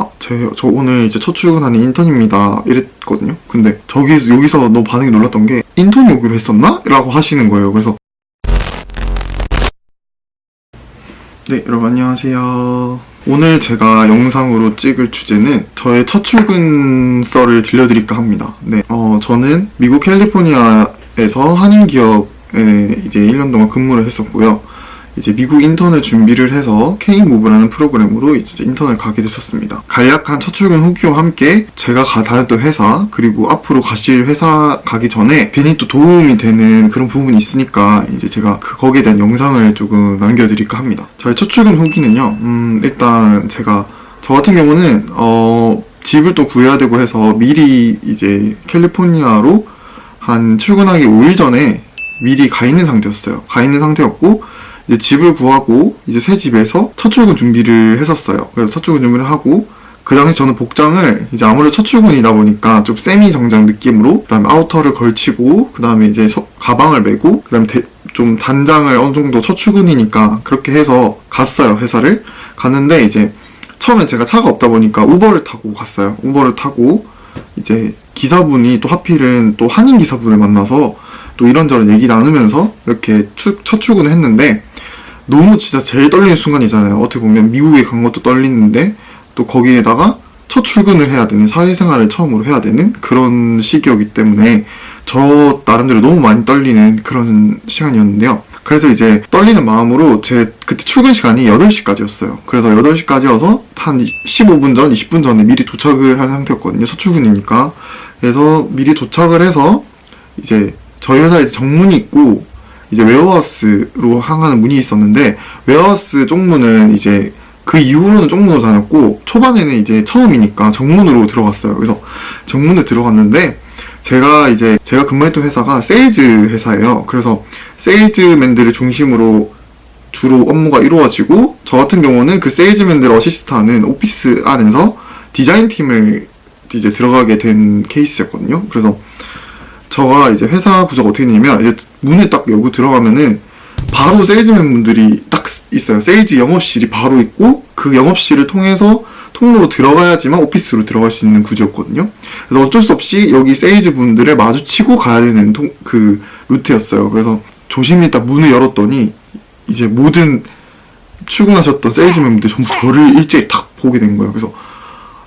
아, 제, 저 오늘 이제 첫 출근하는 인턴입니다. 이랬거든요. 근데 저기, 여기서 너무 반응이 놀랐던 게, 인턴이 오기로 했었나? 라고 하시는 거예요. 그래서. 네, 여러분 안녕하세요. 오늘 제가 영상으로 찍을 주제는 저의 첫 출근 썰을 들려드릴까 합니다. 네, 어, 저는 미국 캘리포니아에서 한인 기업에 이제 1년 동안 근무를 했었고요. 이제 미국 인턴을 준비를 해서 K무브라는 프로그램으로 이제 인턴을 가게 됐었습니다. 간략한 첫 출근 후기와 함께 제가 가, 다녔던 회사 그리고 앞으로 가실 회사 가기 전에 괜히 또 도움이 되는 그런 부분이 있으니까 이제 제가 그 거기에 대한 영상을 조금 남겨드릴까 합니다. 저의 첫 출근 후기는요. 음, 일단 제가 저 같은 경우는 어, 집을 또 구해야 되고 해서 미리 이제 캘리포니아로 한 출근하기 5일 전에 미리 가 있는 상태였어요. 가 있는 상태였고 이제 집을 구하고 이제 새 집에서 첫 출근 준비를 했었어요. 그래서 첫 출근 준비를 하고 그 당시 저는 복장을 이제 아무래도 첫 출근이다 보니까 좀 세미 정장 느낌으로 그 다음에 아우터를 걸치고 그 다음에 이제 서- 가방을 메고 그 다음에 대- 좀 단장을 어느 정도 첫 출근이니까 그렇게 해서 갔어요 회사를 갔는데 이제 처음에 제가 차가 없다 보니까 우버를 타고 갔어요. 우버를 타고 이제 기사분이 또 하필은 또 한인 기사분을 만나서 또 이런저런 얘기 나누면서 이렇게 추- 첫 출근을 했는데 너무 진짜 제일 떨리는 순간이잖아요. 어떻게 보면 미국에 간 것도 떨리는데 또 거기에다가 첫 출근을 해야 되는 사회생활을 처음으로 해야 되는 그런 시기였기 때문에 저 나름대로 너무 많이 떨리는 그런 시간이었는데요. 그래서 이제 떨리는 마음으로 제 그때 출근 시간이 8시까지였어요. 그래서 8시까지여서 한 15분 전, 20분 전에 미리 도착을 한 상태였거든요. 첫 출근이니까. 그래서 미리 도착을 해서 이제 저희 회사에 정문이 있고 이제 warehouse로 향하는 문이 있었는데 warehouse 쪽문은 이제 그 이후로는 쪽문으로 다녔고 초반에는 이제 처음이니까 정문으로 들어갔어요. 그래서 정문에 들어갔는데 제가 이제 제가 근무했던 회사가 세일즈 회사예요. 그래서 세일즈맨들을 중심으로 주로 업무가 이루어지고 저 같은 경우는 그 세일즈맨들 어시스트하는 오피스 안에서 디자인 팀을 이제 들어가게 된 케이스였거든요. 그래서 저가 이제 회사 구조가 어떻게 되냐면 이제 문에 딱 열고 들어가면은 바로 세일즈맨 분들이 딱 있어요. 세일즈 영업실이 바로 있고 그 영업실을 통해서 통로로 들어가야지만 오피스로 들어갈 수 있는 구조였거든요. 그래서 어쩔 수 없이 여기 세일즈 분들을 마주치고 가야 되는 통- 그 루트였어요. 그래서 조심히 딱 문을 열었더니 이제 모든 출근하셨던 세일즈맨 분들 전부 저를 일제히 딱 보게 된 거예요. 그래서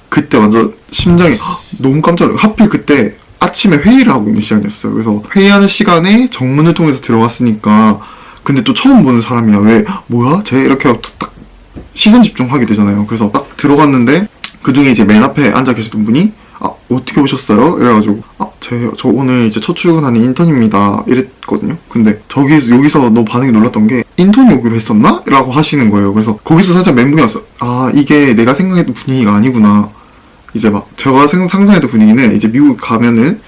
그때 완전 심장이 너무 깜짝 놀라요. 하필 그때 아침에 회의를 하고 있는 시간이었어요. 그래서 회의하는 시간에 정문을 통해서 들어갔으니까 근데 또 처음 보는 사람이야. 왜 뭐야? 쟤 이렇게 딱 시선 집중하게 되잖아요. 그래서 딱 들어갔는데 그 중에 이제 맨 앞에 앉아 계셨던 분이 아 어떻게 오셨어요? 이래가지고 아제저 오늘 이제 첫 출근하는 인턴입니다. 이랬거든요. 근데 저기 여기서 너무 반응이 놀랐던 게 인턴이 오기로 했었나? 라고 하시는 거예요. 그래서 거기서 살짝 멘붕이 왔어. 아 이게 내가 생각했던 분위기가 아니구나. 이제 막 제가 생- 상상했던 분위기는 이제 미국 가면은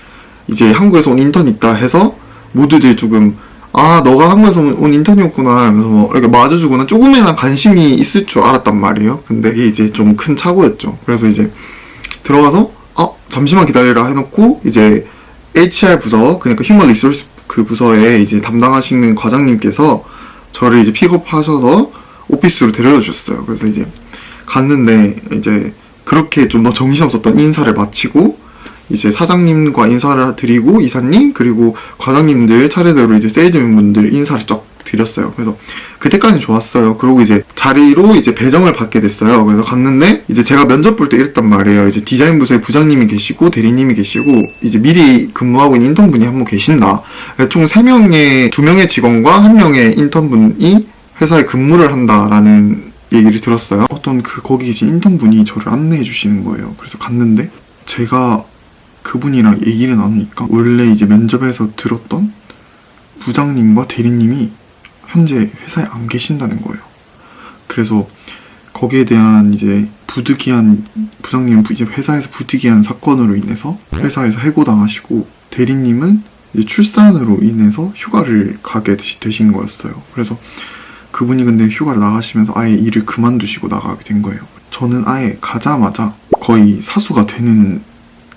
이제 한국에서 온 인턴 있다 해서 모두들 조금 아 너가 한국에서 온- 온 인턴이었구나 하면서 뭐 이렇게 맞아주거나 조금이나 관심이 있을 줄 알았단 말이에요. 근데 이게 이제 좀 큰 착오였죠. 그래서 이제 들어가서 아 잠시만 기다리라 해놓고 이제 HR 부서 그러니까 human resource 그 부서에 이제 담당하시는 과장님께서 저를 이제 픽업하셔서 오피스로 데려다 주셨어요. 그래서 이제 갔는데 이제 그렇게 좀 더 정신없었던 인사를 마치고 이제 사장님과 인사를 드리고 이사님 그리고 과장님들 차례대로 이제 세일즈맨 분들 인사를 쫙 드렸어요. 그래서 그때까지 좋았어요. 그리고 이제 자리로 이제 배정을 받게 됐어요. 그래서 갔는데 이제 제가 면접 볼 때 이랬단 말이에요. 이제 디자인 부서에 부장님이 계시고 대리님이 계시고 이제 미리 근무하고 있는 인턴분이 한 분 계신다. 총 3명의 2명의 직원과 1명의 인턴분이 회사에 근무를 한다라는 얘기를 들었어요. 어떤 그 거기 계신 인턴분이 저를 안내해 주시는 거예요. 그래서 갔는데 제가 그분이랑 얘기를 나누니까 원래 이제 면접에서 들었던 부장님과 대리님이 현재 회사에 안 계신다는 거예요. 그래서 거기에 대한 이제 부득이한 부장님은 이제 회사에서 부득이한 사건으로 인해서 회사에서 해고당하시고 대리님은 이제 출산으로 인해서 휴가를 가게 되신 거였어요. 그래서 그분이 근데 휴가를 나가시면서 아예 일을 그만두시고 나가게 된 거예요. 저는 아예 가자마자 거의 사수가 되는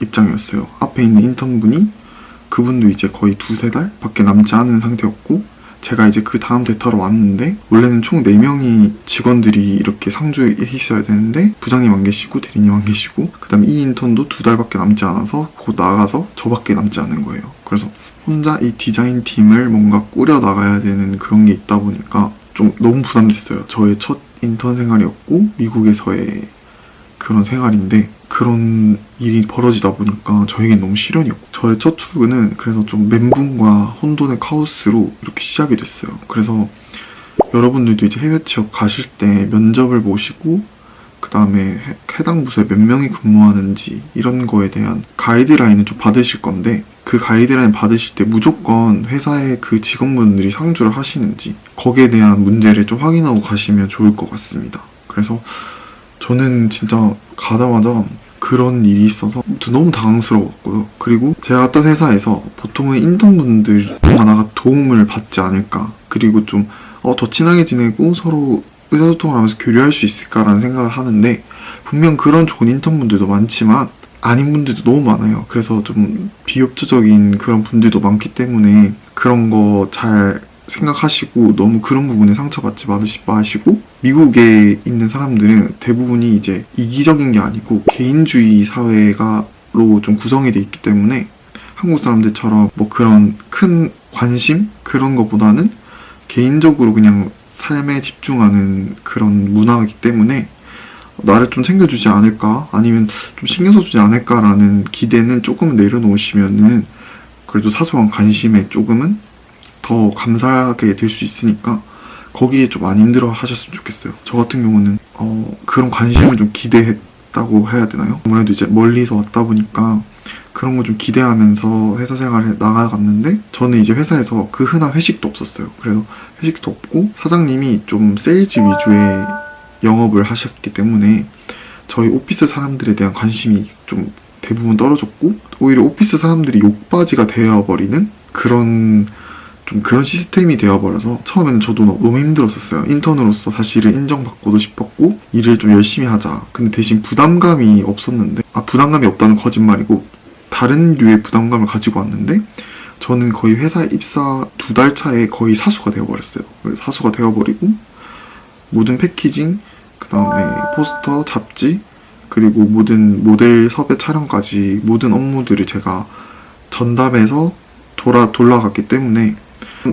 입장이었어요. 앞에 있는 인턴분이 그분도 이제 거의 두세 달 밖에 남지 않은 상태였고 제가 이제 그 다음 대타로 왔는데 원래는 총 4명이 직원들이 이렇게 상주에 있어야 되는데 부장님 안 계시고 대리님 안 계시고 그 다음에 이 인턴도 두 달밖에 남지 않아서 곧 나가서 저밖에 남지 않은 거예요. 그래서 혼자 이 디자인 팀을 뭔가 꾸려 나가야 되는 그런 게 있다 보니까 좀 너무 부담됐어요. 저의 첫 인턴 생활이었고 미국에서의 그런 생활인데 그런 일이 벌어지다 보니까 저에겐 너무 시련이었고 저의 첫 출근은 그래서 좀 멘붕과 혼돈의 카오스로 이렇게 시작이 됐어요. 그래서 여러분들도 이제 해외 취업 가실 때 면접을 보시고 그 다음에 해당 부서에 몇 명이 근무하는지 이런 거에 대한 가이드라인을 좀 받으실 건데 그 가이드라인 받으실 때 무조건 회사의 그 직원분들이 상주를 하시는지 거기에 대한 문제를 좀 확인하고 가시면 좋을 것 같습니다. 그래서 저는 진짜 가자마자 그런 일이 있어서 너무 당황스러웠고요. 그리고 제가 갔던 회사에서 보통은 인턴분들 하나가 도움을 받지 않을까. 그리고 좀 어, 더 친하게 지내고 서로 의사소통을 하면서 교류할 수 있을까라는 생각을 하는데 분명 그런 좋은 인턴분들도 많지만 아닌 분들도 너무 많아요. 그래서 좀 비협조적인 그런 분들도 많기 때문에 그런 거 잘 생각하시고 너무 그런 부분에 상처받지 마시- 마시고 미국에 있는 사람들은 대부분이 이제 이기적인 게 아니고 개인주의 사회가로 좀 구성이 돼 있기 때문에 한국 사람들처럼 뭐 그런 큰 관심 그런 것보다는 개인적으로 그냥 삶에 집중하는 그런 문화이기 때문에 나를 좀 챙겨주지 않을까 아니면 좀 신경 써주지 않을까라는 기대는 조금 내려놓으시면은 그래도 사소한 관심에 조금은 더 감사하게 될 수 있으니까 거기에 좀 안 힘들어 하셨으면 좋겠어요. 저 같은 경우는 어, 그런 관심을 좀 기대했다고 해야 되나요? 아무래도 이제 멀리서 왔다 보니까 그런 거 좀 기대하면서 회사 생활에 나가갔는데 저는 이제 회사에서 그 흔한 회식도 없었어요. 그래서 회식도 없고 사장님이 좀 세일즈 위주의 영업을 하셨기 때문에 저희 오피스 사람들에 대한 관심이 좀 대부분 떨어졌고 오히려 오피스 사람들이 욕바지가 되어버리는 그런 좀 그런 시스템이 되어버려서 처음에는 저도 너무 힘들었었어요. 인턴으로서 사실은 인정받고도 싶었고 일을 좀 열심히 하자. 근데 대신 부담감이 없었는데 아 부담감이 없다는 거짓말이고 다른 류의 부담감을 가지고 왔는데 저는 거의 회사 입사 두 달 차에 거의 사수가 되어버렸어요. 사수가 되어버리고 모든 패키징, 그 다음에 포스터, 잡지, 그리고 모든 모델 섭외 촬영까지 모든 업무들을 제가 전담해서 돌아 돌아갔기 때문에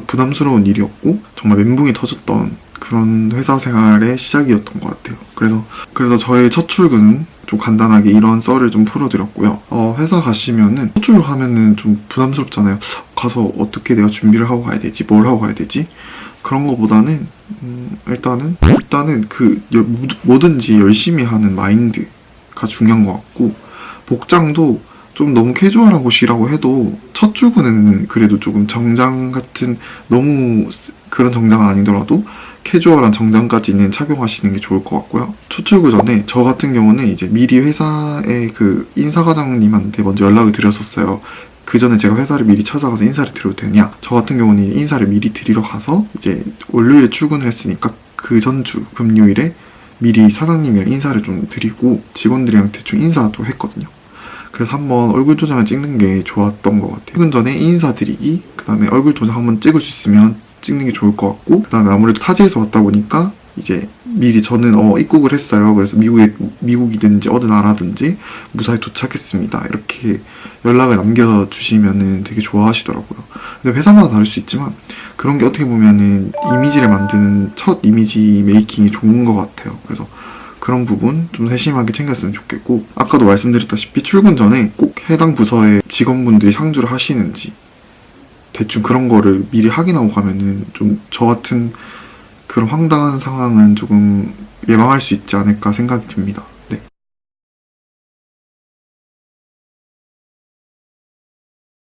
부담스러운 일이었고 정말 멘붕이 터졌던 그런 회사 생활의 시작이었던 것 같아요. 그래서 그래서 저의 첫 출근은 좀 간단하게 이런 썰을 좀 풀어드렸고요. 어, 회사 가시면은 첫 출근하면은 좀 부담스럽잖아요. 가서 어떻게 내가 준비를 하고 가야 되지? 뭘 하고 가야 되지? 그런 거보다는 음, 일단은 일단은 그 여- 뭐든지 열심히 하는 마인드가 중요한 것 같고 복장도 좀 너무 캐주얼한 곳이라고 해도 첫 출근에는 그래도 조금 정장 같은 너무 그런 정장은 아니더라도 캐주얼한 정장까지는 착용하시는 게 좋을 것 같고요. 첫 출근 전에 저 같은 경우는 이제 미리 회사의 그 인사과장님한테 먼저 연락을 드렸었어요. 그 전에 제가 회사를 미리 찾아가서 인사를 드려도 되냐? 저 같은 경우는 인사를 미리 드리러 가서 이제 월요일에 출근을 했으니까 그 전주 금요일에 미리 사장님이랑 인사를 좀 드리고 직원들이랑 대충 인사도 했거든요. 그래서 한번 얼굴 도장을 찍는 게 좋았던 것 같아요. 퇴근 전에 인사드리기, 그 다음에 얼굴 도장 한번 찍을 수 있으면 찍는 게 좋을 것 같고, 그 다음에 아무래도 타지에서 왔다 보니까 이제 미리 저는 어, 입국을 했어요. 그래서 미국에, 미국이든지 어느 나라든지 무사히 도착했습니다. 이렇게 연락을 남겨 주시면은 되게 좋아하시더라고요. 근데 회사마다 다를 수 있지만 그런 게 어떻게 보면은 이미지를 만드는 첫 이미지 메이킹이 좋은 것 같아요. 그래서 그런 부분 좀 세심하게 챙겼으면 좋겠고 아까도 말씀드렸다시피 출근 전에 꼭 해당 부서의 직원분들이 상주를 하시는지 대충 그런 거를 미리 확인하고 가면은 좀 저 같은 그런 황당한 상황은 조금 예방할 수 있지 않을까 생각이 듭니다.